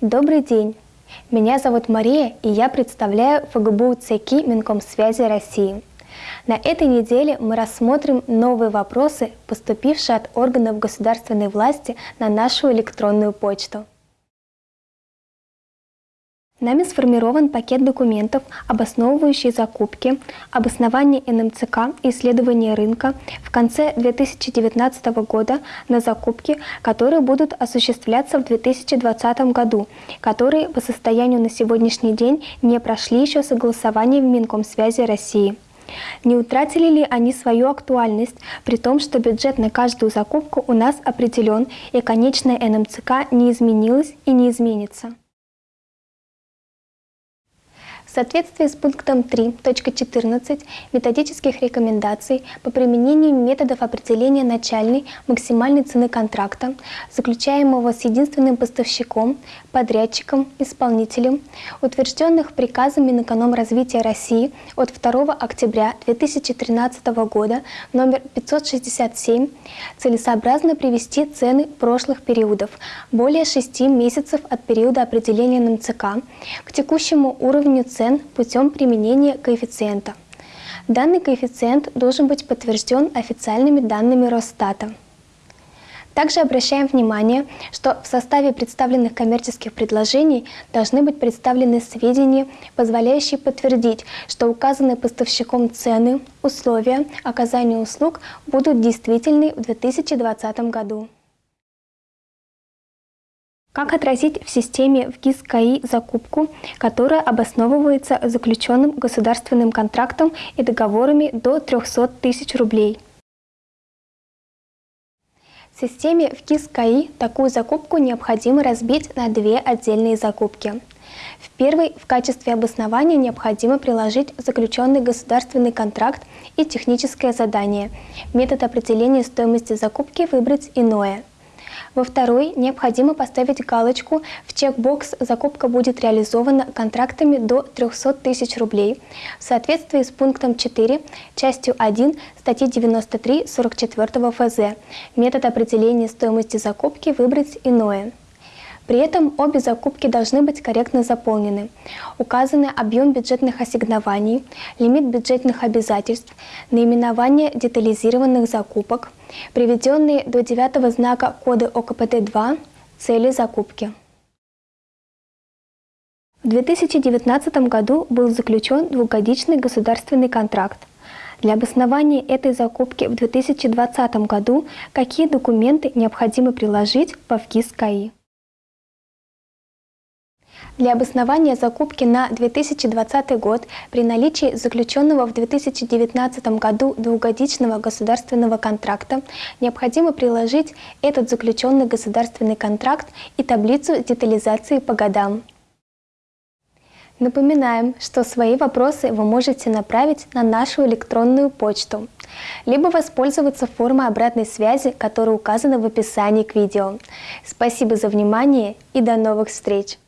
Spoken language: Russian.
Добрый день! Меня зовут Мария, и я представляю ФГБУ ЦКИ Минкомсвязи России. На этой неделе мы рассмотрим новые вопросы, поступившие от органов государственной власти на нашу электронную почту. Нами сформирован пакет документов, обосновывающий закупки, обоснование НМЦК и исследование рынка в конце 2019 года на закупки, которые будут осуществляться в 2020 году, которые по состоянию на сегодняшний день не прошли еще согласование в Минкомсвязи России. Не утратили ли они свою актуальность, при том, что бюджет на каждую закупку у нас определен и конечная НМЦК не изменилась и не изменится? В соответствии с пунктом 3.14 методических рекомендаций по применению методов определения начальной максимальной цены контракта, заключаемого с единственным поставщиком, подрядчиком, исполнителем, утвержденных приказом Минэкономразвития России от 2 октября 2013 года номер 567, целесообразно привести цены прошлых периодов, более 6 месяцев от периода определения НМЦК, к текущему уровню цен цен путем применения коэффициента. Данный коэффициент должен быть подтвержден официальными данными Росстата. Также обращаем внимание, что в составе представленных коммерческих предложений должны быть представлены сведения, позволяющие подтвердить, что указанные поставщиком цены, условия оказания услуг будут действительны в 2020 году. Как отразить в системе в ГИС КАИ закупку, которая обосновывается заключенным государственным контрактом и договорами до 300 тысяч рублей? В системе в ГИС КАИ такую закупку необходимо разбить на две отдельные закупки. В первой в качестве обоснования необходимо приложить заключенный государственный контракт и техническое задание. Метод определения стоимости закупки выбрать иное – во второй необходимо поставить галочку в чекбокс «Закупка будет реализована контрактами до 300 тысяч рублей» в соответствии с пунктом 4, частью 1 статьи 93 44 ФЗ. Метод определения стоимости закупки выбрать иное. При этом обе закупки должны быть корректно заполнены. Указаны объем бюджетных ассигнований, лимит бюджетных обязательств, наименование детализированных закупок, приведенные до девятого знака кода ОКПТ-2 цели закупки. В 2019 году был заключен двухгодичный государственный контракт. Для обоснования этой закупки в 2020 году какие документы необходимо приложить по ВКИС КАИ? Для обоснования закупки на 2020 год при наличии заключенного в 2019 году двухгодичного государственного контракта необходимо приложить этот заключенный государственный контракт и таблицу детализации по годам. Напоминаем, что свои вопросы вы можете направить на нашу электронную почту, либо воспользоваться формой обратной связи, которая указана в описании к видео. Спасибо за внимание и до новых встреч!